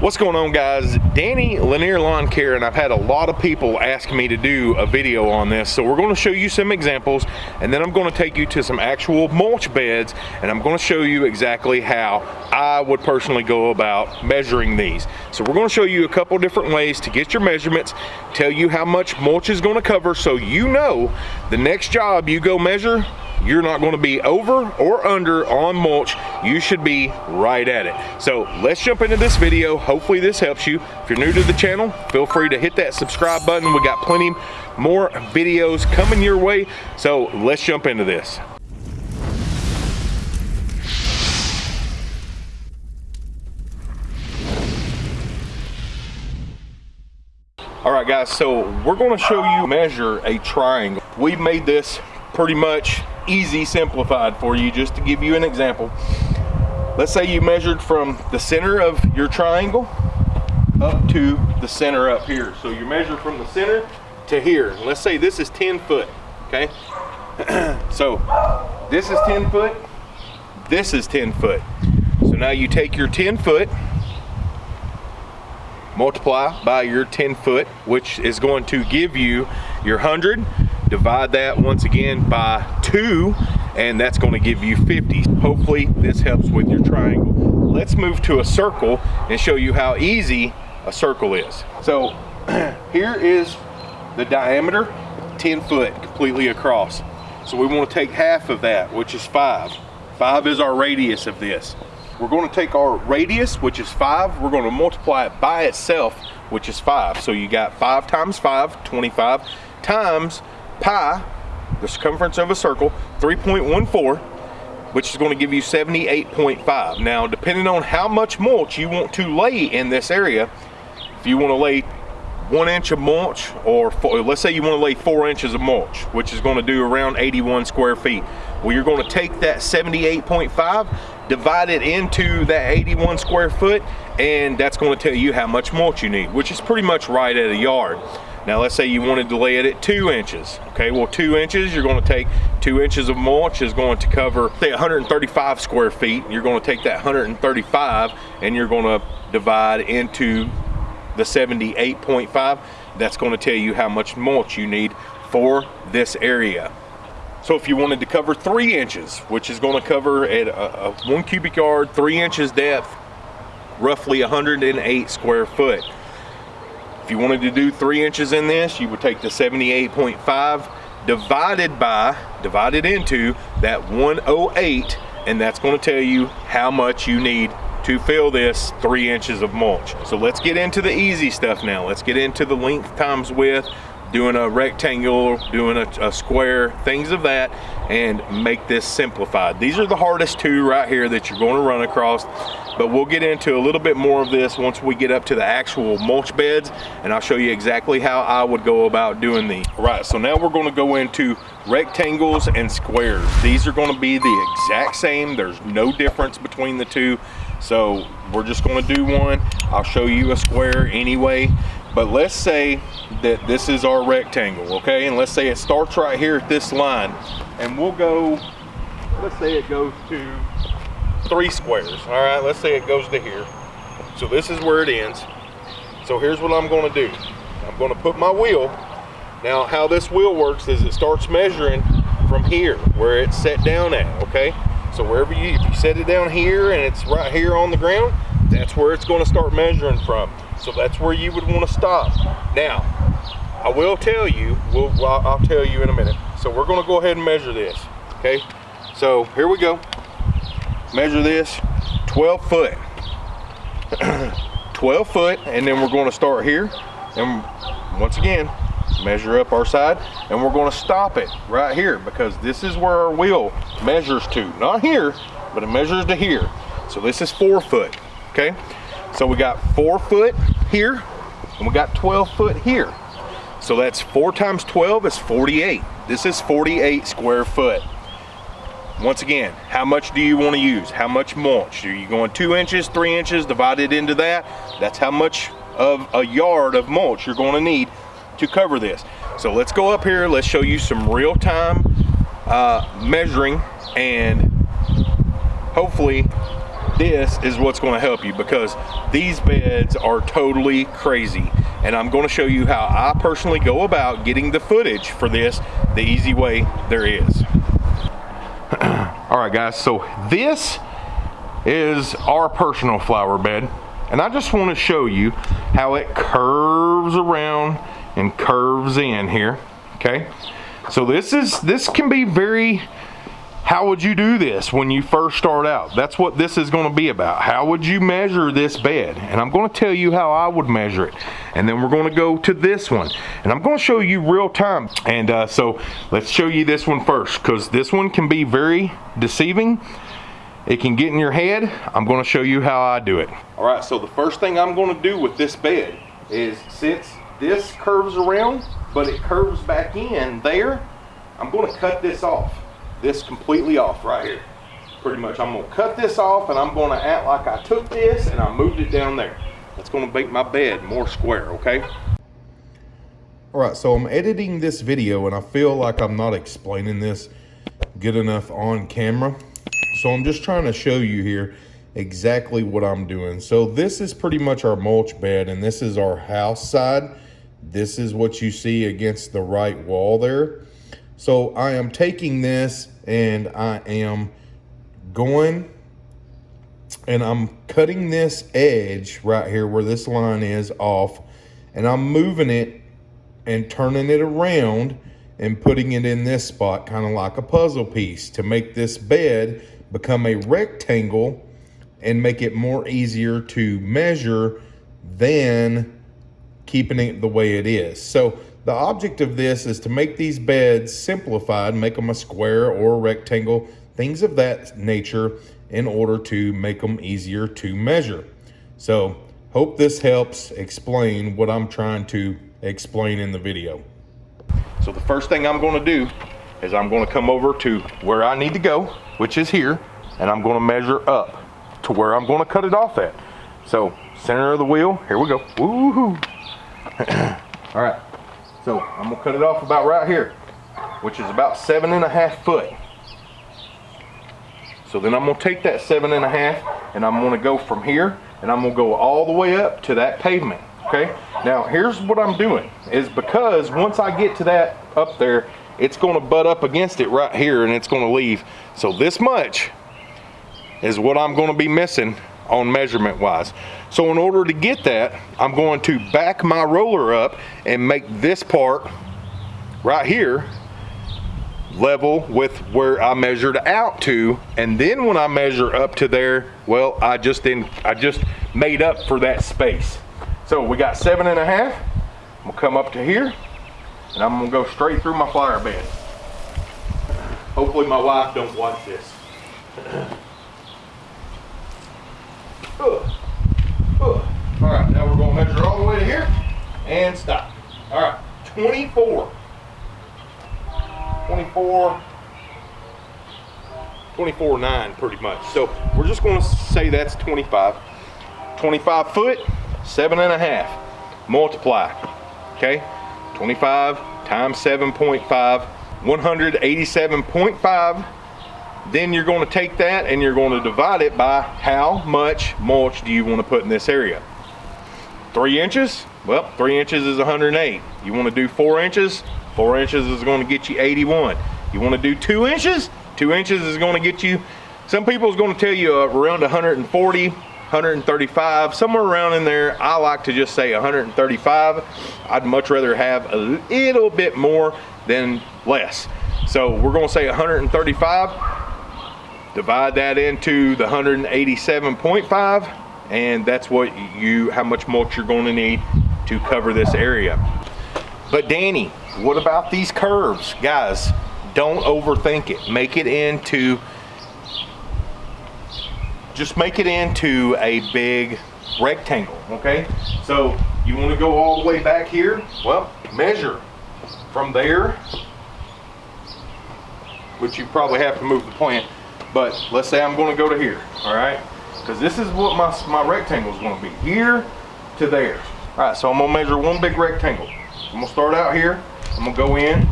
What's going on guys? Danny Lanier Lawn Care and I've had a lot of people ask me to do a video on this so we're going to show you some examples and then I'm going to take you to some actual mulch beds and I'm going to show you exactly how I would personally go about measuring these. So we're going to show you a couple different ways to get your measurements, tell you how much mulch is going to cover so you know the next job you go measure you're not going to be over or under on mulch you should be right at it. So let's jump into this video. Hopefully this helps you. If you're new to the channel feel free to hit that subscribe button. We got plenty more videos coming your way. So let's jump into this. All right guys, so we're gonna show you measure a triangle. We've made this pretty much easy simplified for you just to give you an example. Let's say you measured from the center of your triangle up to the center up here. So you measure from the center to here. Let's say this is 10 foot, okay? so this is 10 foot, this is 10 foot. So now you take your 10 foot, multiply by your 10 foot, which is going to give you your 100, divide that once again by two and that's going to give you 50 hopefully this helps with your triangle. Let's move to a circle and show you how easy a circle is. So here is the diameter 10 foot completely across. So we want to take half of that which is five. Five is our radius of this. We're going to take our radius which is five we're going to multiply it by itself which is five. So you got five times five 25 times pi, the circumference of a circle, 3.14, which is going to give you 78.5. Now, depending on how much mulch you want to lay in this area, if you want to lay one inch of mulch, or four, let's say you want to lay four inches of mulch, which is going to do around 81 square feet. Well, you're going to take that 78.5, divide it into that 81 square foot, and that's going to tell you how much mulch you need, which is pretty much right at a yard. Now let's say you wanted to lay it at two inches. Okay, well two inches, you're gonna take two inches of mulch is going to cover say 135 square feet. You're gonna take that 135 and you're gonna divide into the 78.5. That's gonna tell you how much mulch you need for this area. So if you wanted to cover three inches, which is gonna cover at a, a one cubic yard, three inches depth, roughly 108 square foot. If you wanted to do three inches in this, you would take the 78.5 divided by, divided into that 108, and that's gonna tell you how much you need to fill this three inches of mulch. So let's get into the easy stuff now. Let's get into the length times width, doing a rectangle, doing a, a, square, things of that, and make this simplified. These are the hardest two right here that you're going to run across, but we'll get into a little bit more of this once we get up to the actual mulch beds, and I'll show you exactly how I would go about doing these. All right, so now we're going to go into rectangles and squares. These are going to be the exact same. There's no difference between the two. So we're just going to do one. I'll show you a square anyway but let's say that this is our rectangle, okay? And let's say it starts right here at this line. And we'll go, let's say it goes to three squares, all right? Let's say it goes to here. So this is where it ends. So here's what I'm gonna do. I'm gonna put my wheel. Now how this wheel works is it starts measuring from here, where it's set down at, okay? So wherever you, if you set it down here and it's right here on the ground, that's where it's gonna start measuring from. So that's where you would want to stop. Now, I will tell you, we'll, well, I'll tell you in a minute. So we're gonna go ahead and measure this, okay? So here we go. Measure this, 12 foot. 12 foot, and then we're gonna start here. And once again, measure up our side, and we're gonna stop it right here because this is where our wheel measures to. Not here, but it measures to here. So this is four foot, okay? So we got four foot here and we got 12 foot here. So that's four times 12 is 48. This is 48 square foot. Once again, how much do you want to use? How much mulch? Are you going two inches, three inches, divided into that? That's how much of a yard of mulch you're going to need to cover this. So let's go up here. Let's show you some real-time uh, measuring and hopefully this is what's gonna help you because these beds are totally crazy. And I'm gonna show you how I personally go about getting the footage for this the easy way there is. All right guys, so this is our personal flower bed. And I just wanna show you how it curves around and curves in here, okay? So this is, this can be very how would you do this when you first start out? That's what this is going to be about. How would you measure this bed? And I'm going to tell you how I would measure it. And then we're going to go to this one. And I'm going to show you real time. And uh, so let's show you this one first because this one can be very deceiving. It can get in your head. I'm going to show you how I do it. All right, so the first thing I'm going to do with this bed is since this curves around, but it curves back in there, I'm going to cut this off this completely off right here. Pretty much, I'm gonna cut this off and I'm gonna act like I took this and I moved it down there. That's gonna make my bed more square, okay? All right, so I'm editing this video and I feel like I'm not explaining this good enough on camera. So I'm just trying to show you here exactly what I'm doing. So this is pretty much our mulch bed and this is our house side. This is what you see against the right wall there. So I am taking this and I am going and I'm cutting this edge right here where this line is off and I'm moving it and turning it around and putting it in this spot kind of like a puzzle piece to make this bed become a rectangle and make it more easier to measure than keeping it the way it is. So the object of this is to make these beds simplified, make them a square or a rectangle, things of that nature in order to make them easier to measure. So hope this helps explain what I'm trying to explain in the video. So the first thing I'm gonna do is I'm gonna come over to where I need to go, which is here, and I'm gonna measure up to where I'm gonna cut it off at. So center of the wheel, here we go. Woohoo! All right, so I'm gonna cut it off about right here, which is about seven and a half foot. So then I'm gonna take that seven and a half and I'm gonna go from here and I'm gonna go all the way up to that pavement, okay? Now here's what I'm doing, is because once I get to that up there, it's gonna butt up against it right here and it's gonna leave. So this much is what I'm gonna be missing on measurement wise. So in order to get that, I'm going to back my roller up and make this part right here level with where I measured out to. And then when I measure up to there, well, I just then I just made up for that space. So we got seven and a half. I'm gonna come up to here and I'm gonna go straight through my flower bed. Hopefully my wife don't watch this. All right, now we're going to measure all the way to here and stop. All right, 24. 24. 24 9 pretty much. So we're just going to say that's 25. 25 foot, seven and a half. Multiply. Okay, 25 times 7.5, 187.5 then you're going to take that and you're going to divide it by how much mulch do you want to put in this area. Three inches? Well, three inches is 108. You want to do four inches? Four inches is going to get you 81. You want to do two inches? Two inches is going to get you, some people is going to tell you around 140, 135, somewhere around in there. I like to just say 135. I'd much rather have a little bit more than less. So we're going to say 135 divide that into the 187.5 and that's what you how much mulch you're going to need to cover this area. But Danny what about these curves? Guys don't overthink it. Make it into just make it into a big rectangle okay? So you want to go all the way back here? Well measure from there which you probably have to move the plant but let's say I'm going to go to here, all right? Because this is what my, my rectangle is going to be, here to there. All right, so I'm going to measure one big rectangle. I'm going to start out here. I'm going to go in.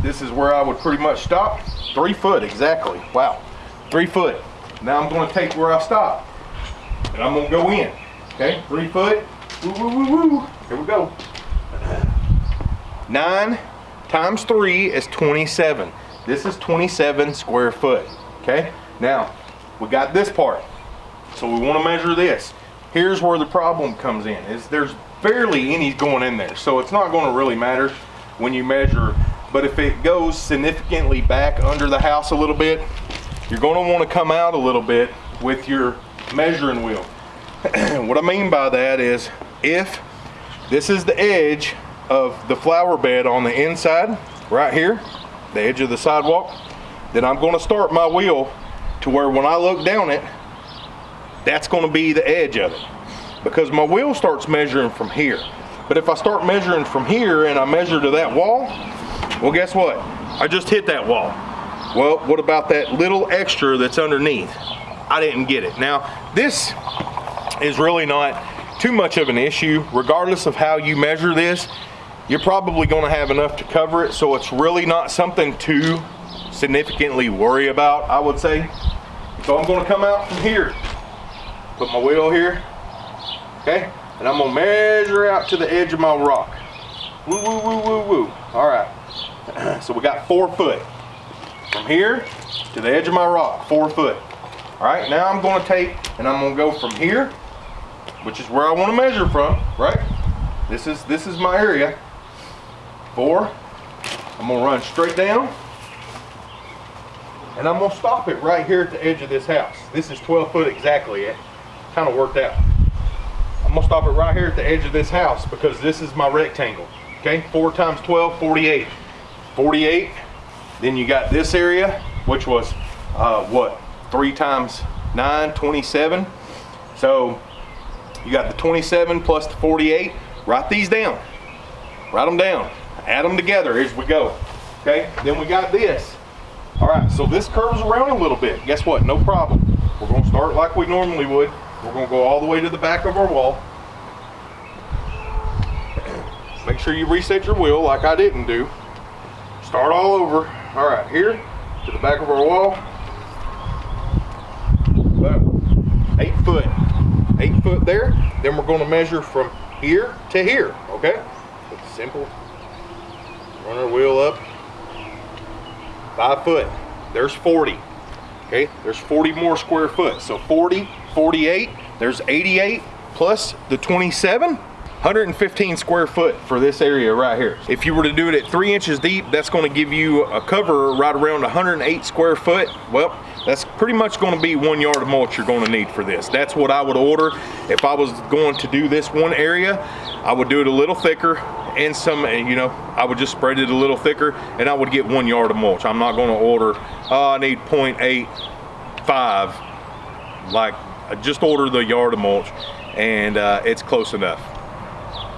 This is where I would pretty much stop. Three foot, exactly. Wow, three foot. Now I'm gonna take where I stopped and I'm gonna go in. Okay, three foot. Woo, woo, woo, woo. Here we go. Nine times three is 27. This is 27 square foot. Okay, now we got this part. So we wanna measure this. Here's where the problem comes in, is there's barely any going in there. So it's not gonna really matter when you measure, but if it goes significantly back under the house a little bit, you're gonna wanna come out a little bit with your measuring wheel. what I mean by that is if this is the edge of the flower bed on the inside, right here, the edge of the sidewalk, then I'm gonna start my wheel to where when I look down it, that's gonna be the edge of it. Because my wheel starts measuring from here. But if I start measuring from here and I measure to that wall, well guess what? I just hit that wall. Well, what about that little extra that's underneath? I didn't get it. Now, this is really not too much of an issue. Regardless of how you measure this, you're probably gonna have enough to cover it, so it's really not something to significantly worry about, I would say. So I'm gonna come out from here, put my wheel here, okay? And I'm gonna measure out to the edge of my rock. Woo, woo, woo, woo, woo. All right, so we got four foot. From here to the edge of my rock, four foot. All right, now I'm gonna take and I'm gonna go from here, which is where I wanna measure from, right? This is, this is my area. Four, I'm gonna run straight down and I'm gonna stop it right here at the edge of this house. This is 12 foot exactly, it kind of worked out. I'm gonna stop it right here at the edge of this house because this is my rectangle, okay? Four times 12, 48. 48, then you got this area, which was uh, what, three times nine, 27. So you got the 27 plus the 48. Write these down. Write them down. Add them together as we go. Okay, then we got this. All right, so this curves around a little bit. Guess what? No problem. We're gonna start like we normally would. We're gonna go all the way to the back of our wall. Make sure you reset your wheel like I didn't do. Start all over. All right, here to the back of our wall. Eight foot. Eight foot there. Then we're gonna measure from here to here, okay? It's simple. Run our wheel up. Five foot. There's 40. Okay, there's 40 more square foot. So 40, 48, there's 88 plus the 27. 115 square foot for this area right here. If you were to do it at three inches deep, that's gonna give you a cover right around 108 square foot. Well, that's pretty much gonna be one yard of mulch you're gonna need for this. That's what I would order. If I was going to do this one area, I would do it a little thicker and some, you know, I would just spread it a little thicker and I would get one yard of mulch. I'm not gonna order, oh, I need 0.85. Like, I just order the yard of mulch and uh, it's close enough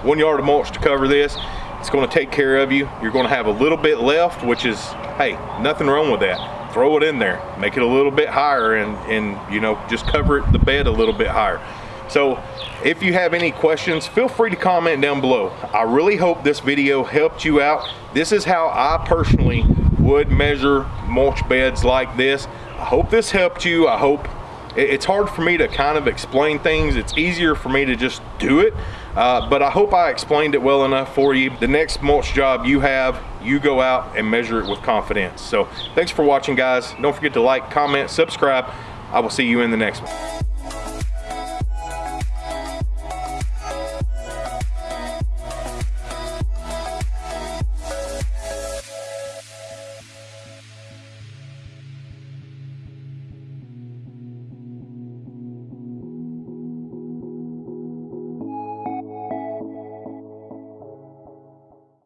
one yard of mulch to cover this. It's gonna take care of you. You're gonna have a little bit left, which is, hey, nothing wrong with that. Throw it in there, make it a little bit higher and, and you know, just cover it, the bed a little bit higher. So if you have any questions, feel free to comment down below. I really hope this video helped you out. This is how I personally would measure mulch beds like this. I hope this helped you. I hope it's hard for me to kind of explain things. It's easier for me to just do it. Uh, but I hope I explained it well enough for you. The next mulch job you have, you go out and measure it with confidence. So thanks for watching guys. Don't forget to like, comment, subscribe. I will see you in the next one.